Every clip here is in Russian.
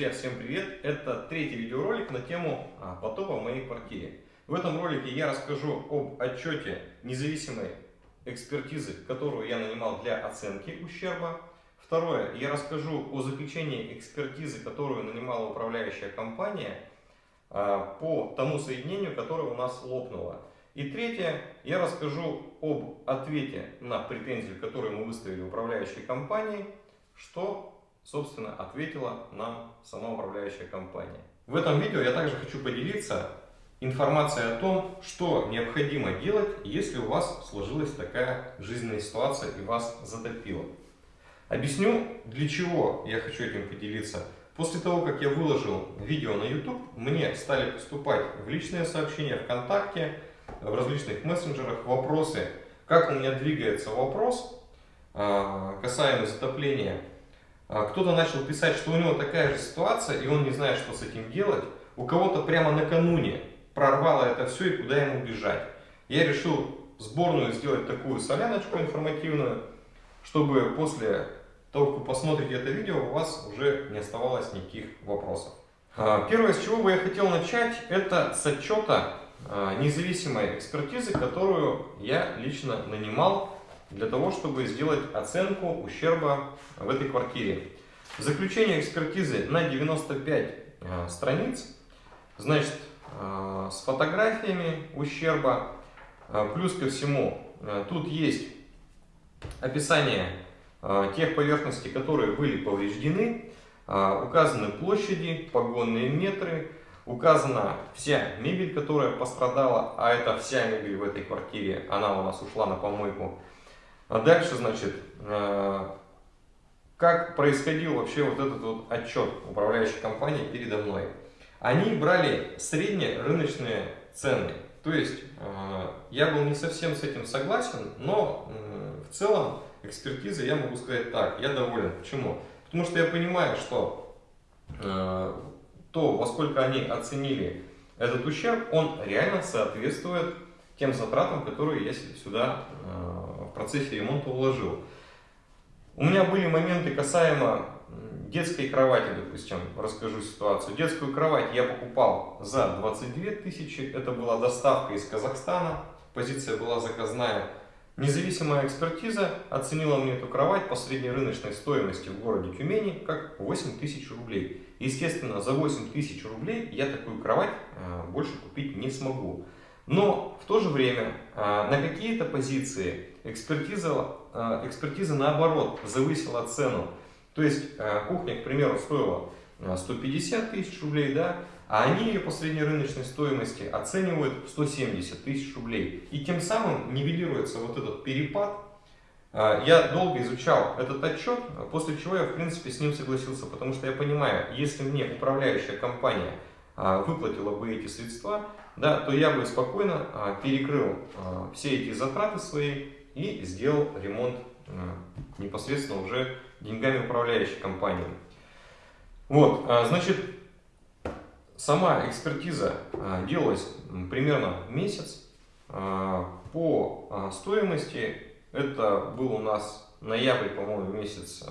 Друзья, всем привет! Это третий видеоролик на тему а, потопа в моей квартире. В этом ролике я расскажу об отчете независимой экспертизы, которую я нанимал для оценки ущерба. Второе, я расскажу о заключении экспертизы, которую нанимала управляющая компания а, по тому соединению, которое у нас лопнуло. И третье, я расскажу об ответе на претензию, которую мы выставили управляющей компании, что собственно, ответила нам сама управляющая компания. В этом видео я также хочу поделиться информацией о том, что необходимо делать, если у вас сложилась такая жизненная ситуация и вас затопило. Объясню, для чего я хочу этим поделиться. После того, как я выложил видео на YouTube, мне стали поступать в личные сообщения ВКонтакте, в различных мессенджерах вопросы, как у меня двигается вопрос а, касаемо затопления кто-то начал писать, что у него такая же ситуация, и он не знает, что с этим делать. У кого-то прямо накануне прорвало это все, и куда ему бежать. Я решил сборную сделать такую соляночку информативную, чтобы после того, как вы посмотрите это видео, у вас уже не оставалось никаких вопросов. А, первое, с чего бы я хотел начать, это с отчета а, независимой экспертизы, которую я лично нанимал для того, чтобы сделать оценку ущерба в этой квартире. Заключение экспертизы на 95 э, страниц, значит, э, с фотографиями ущерба, э, плюс ко всему, тут есть описание тех поверхностей, которые были повреждены, указаны площади, погонные метры, указана вся мебель, которая пострадала, а это вся мебель в этой квартире, она у нас ушла на помойку, а дальше, значит, э, как происходил вообще вот этот вот отчет управляющей компании передо мной. Они брали средние рыночные цены. То есть, э, я был не совсем с этим согласен, но в целом экспертизы я могу сказать так, я доволен. Почему? Потому что я понимаю, что э, то, во сколько они оценили этот ущерб, он реально соответствует тем затратам, которые я сюда в процессе ремонта уложил. У меня были моменты касаемо детской кровати, допустим, расскажу ситуацию. Детскую кровать я покупал за 22 тысячи, это была доставка из Казахстана, позиция была заказная. Независимая экспертиза оценила мне эту кровать по средней рыночной стоимости в городе Тюмени как 8 тысяч рублей. Естественно, за 8 тысяч рублей я такую кровать э, больше купить не смогу. Но в то же время а, на какие-то позиции экспертиза, а, экспертиза наоборот завысила цену. То есть а, кухня, к примеру, стоила 150 тысяч рублей, да, а они ее по средней рыночной стоимости оценивают в 170 тысяч рублей. И тем самым нивелируется вот этот перепад. Я долго изучал этот отчет, после чего я в принципе с ним согласился, потому что я понимаю, если мне управляющая компания выплатила бы эти средства, да, то я бы спокойно а, перекрыл а, все эти затраты свои и сделал ремонт а, непосредственно уже деньгами управляющей компании. Вот, значит, сама экспертиза делалась примерно месяц. По стоимости это был у нас ноябрь, по-моему, месяц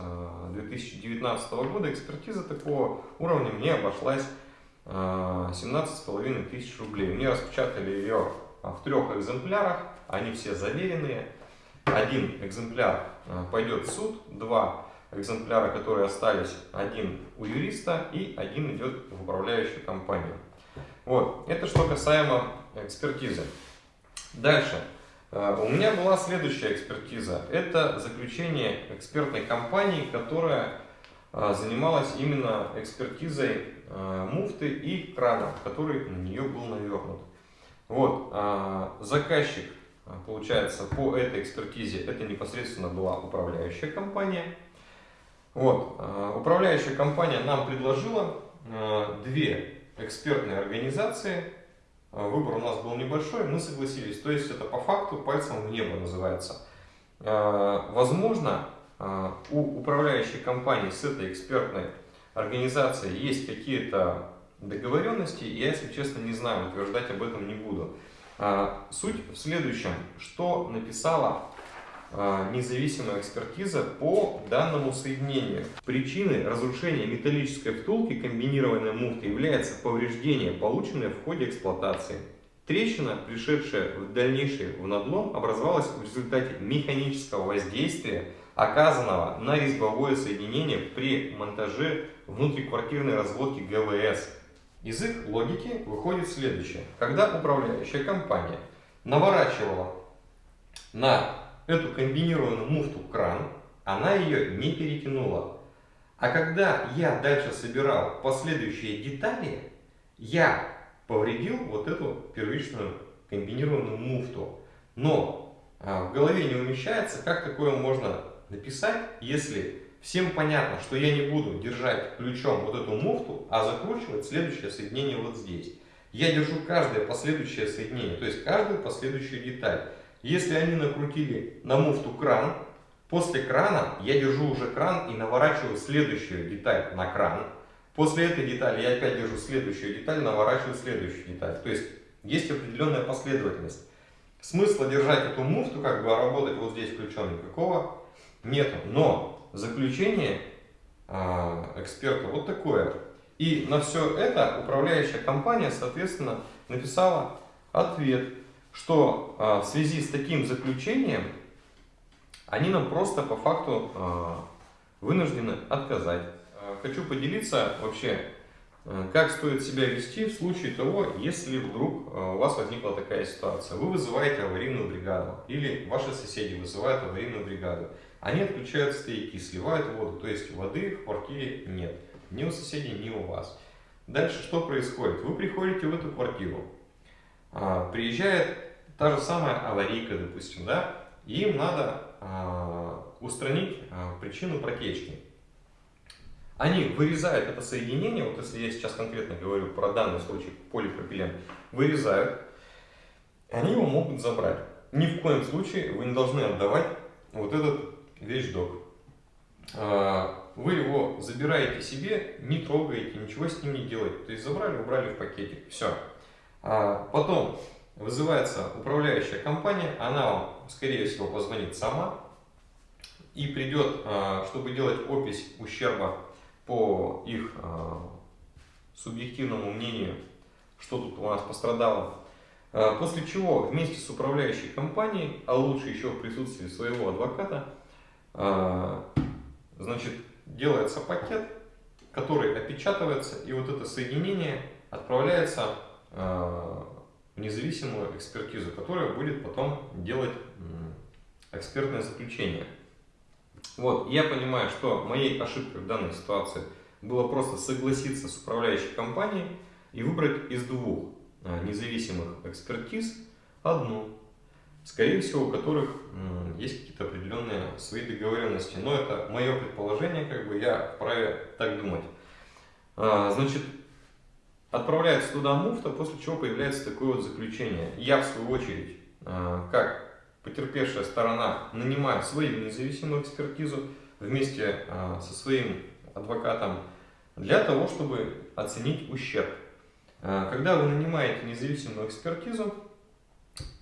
2019 года. Экспертиза такого уровня мне обошлась 17,5 тысяч рублей. Мне распечатали ее а, в трех экземплярах, они все заверенные. Один экземпляр а, пойдет в суд, два экземпляра, которые остались, один у юриста и один идет в управляющую компанию. Вот, это что касаемо экспертизы. Дальше. У меня была следующая экспертиза. Это заключение экспертной компании, которая занималась именно экспертизой Э, муфты и крана, который на нее был навернут. Вот, а, заказчик, а, получается, по этой экспертизе, это непосредственно была управляющая компания. Вот, а, управляющая компания нам предложила две экспертные организации. Выбор у нас был небольшой, мы согласились. То есть это по факту пальцем в небо называется. Возможно, у управляющей компании с этой экспертной организации есть какие-то договоренности, я, если честно, не знаю, утверждать об этом не буду. А, суть в следующем, что написала а, независимая экспертиза по данному соединению. Причиной разрушения металлической втулки комбинированной муфты является повреждение, полученное в ходе эксплуатации. Трещина, пришедшая в дальнейший в надлом, образовалась в результате механического воздействия, оказанного на резьбовое соединение при монтаже внутриквартирной разводки ГВС. Из их логики выходит следующее. Когда управляющая компания наворачивала на эту комбинированную муфту кран, она ее не перетянула. А когда я дальше собирал последующие детали, я повредил вот эту первичную комбинированную муфту. Но а, в голове не умещается, как такое можно написать, если всем понятно, что я не буду держать ключом вот эту муфту, а закручивать следующее соединение вот здесь. Я держу каждое последующее соединение, то есть каждую последующую деталь. Если они накрутили на муфту кран, после крана я держу уже кран и наворачиваю следующую деталь на кран. После этой детали я опять держу следующую деталь, наворачиваю следующую деталь. То есть есть определенная последовательность. Смысла держать эту муфту, как бы работать вот здесь ключом никакого нету. Но заключение э, эксперта вот такое. И на все это управляющая компания, соответственно, написала ответ, что э, в связи с таким заключением они нам просто по факту э, вынуждены отказать хочу поделиться вообще, как стоит себя вести в случае того, если вдруг у вас возникла такая ситуация. Вы вызываете аварийную бригаду или ваши соседи вызывают аварийную бригаду. Они отключают стояки, сливают воду, то есть воды в квартире нет. Ни у соседей, ни у вас. Дальше что происходит? Вы приходите в эту квартиру, а, приезжает та же самая аварийка, допустим, да, им надо а, устранить а, причину протечки. Они вырезают это соединение, вот если я сейчас конкретно говорю про данный случай полипропилен, вырезают, они его могут забрать. Ни в коем случае вы не должны отдавать вот этот вещдок. А, вы его забираете себе, не трогаете, ничего с ним не делаете. То есть забрали, убрали в пакетик, все. А потом вызывается управляющая компания, она вам, скорее всего, позвонит сама и придет, а, чтобы делать опись ущерба по их субъективному мнению, что тут у нас пострадало. После чего вместе с управляющей компанией, а лучше еще в присутствии своего адвоката, значит, делается пакет, который опечатывается, и вот это соединение отправляется в независимую экспертизу, которая будет потом делать экспертное заключение. Вот, я понимаю, что моей ошибкой в данной ситуации было просто согласиться с управляющей компанией и выбрать из двух а, независимых экспертиз одну, скорее всего, у которых есть какие-то определенные свои договоренности. Но это мое предположение, как бы я вправе так думать. А, значит, отправляется туда муфта, после чего появляется такое вот заключение. Я, в свою очередь, а, как потерпевшая сторона нанимает свою независимую экспертизу вместе а, со своим адвокатом для того, чтобы оценить ущерб. Когда вы нанимаете независимую экспертизу,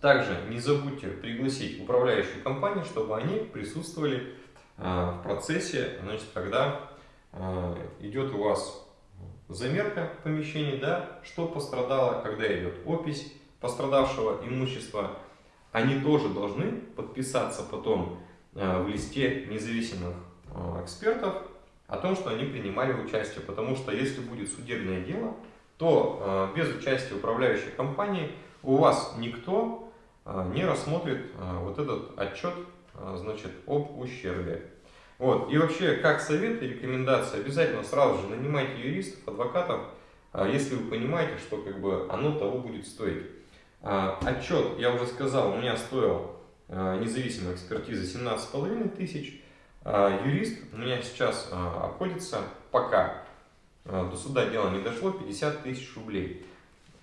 также не забудьте пригласить управляющую компанию, чтобы они присутствовали а, в процессе, значит, когда идет у вас замерка помещений, да, что пострадало, когда идет опись пострадавшего имущества, они тоже должны подписаться потом э, в листе независимых э, экспертов о том, что они принимали участие. Потому что если будет судебное дело, то э, без участия управляющей компании у вас никто не рассмотрит вот этот отчет значит, об ущербе. Вот. И вообще, как совет и рекомендация, обязательно сразу же нанимайте юристов, адвокатов, если вы понимаете, что как бы оно того будет стоить. А, отчет, я уже сказал, у меня стоил а, независимая экспертиза 17,5 тысяч. А, юрист у меня сейчас обходится пока до суда дело не дошло 50 тысяч рублей.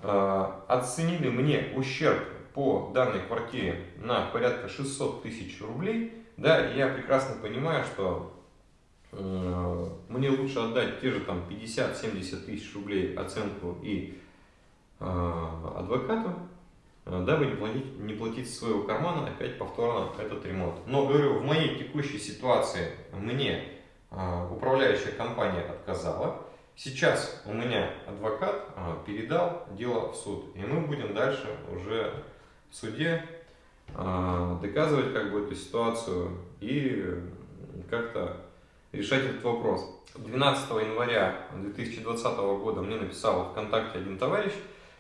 Оценили мне ущерб по данной квартире на порядка 600 тысяч рублей. Да, я прекрасно понимаю, что мне лучше отдать те же там 50-70 тысяч рублей оценку и адвокату, э, дабы не платить, не платить из своего кармана опять повторно этот ремонт. Но говорю, в моей текущей ситуации мне э, управляющая компания отказала. Сейчас у меня адвокат э, передал дело в суд, и мы будем дальше уже в суде доказывать как бы эту ситуацию и как-то решать этот вопрос. 12 января 2020 года мне написал ВКонтакте один товарищ,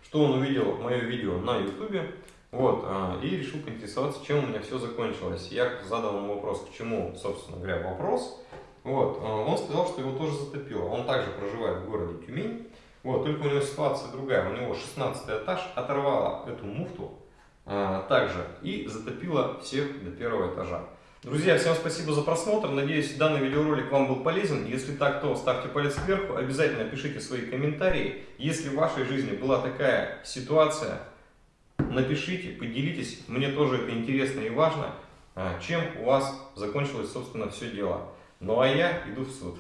что он увидел мое видео на ютубе, вот, а, и решил поинтересоваться, чем у меня все закончилось. Я задал ему вопрос, к чему, собственно говоря, вопрос. Вот, а, он сказал, что его тоже затопило. Он также проживает в городе Тюмень. Вот, только у него ситуация другая. У него 16 этаж, оторвала эту муфту а, также и затопила всех до первого этажа. Друзья, всем спасибо за просмотр. Надеюсь, данный видеоролик вам был полезен. Если так, то ставьте палец вверх. Обязательно пишите свои комментарии. Если в вашей жизни была такая ситуация, напишите, поделитесь. Мне тоже это интересно и важно, а, чем у вас закончилось, собственно, все дело. Ну а я иду в суд.